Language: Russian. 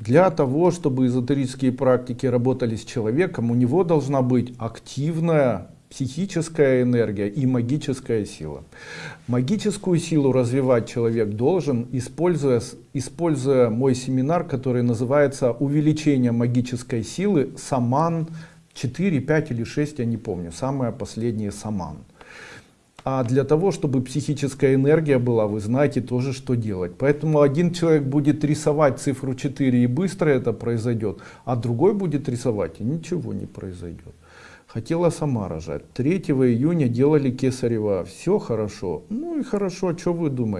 Для того, чтобы эзотерические практики работали с человеком, у него должна быть активная психическая энергия и магическая сила. Магическую силу развивать человек должен, используя, используя мой семинар, который называется «Увеличение магической силы Саман 4, 5 или 6, я не помню, самое последнее Саман». А для того, чтобы психическая энергия была, вы знаете тоже, что делать. Поэтому один человек будет рисовать цифру 4 и быстро это произойдет, а другой будет рисовать и ничего не произойдет. Хотела сама рожать. 3 июня делали кесарева. Все хорошо. Ну и хорошо, что вы думаете?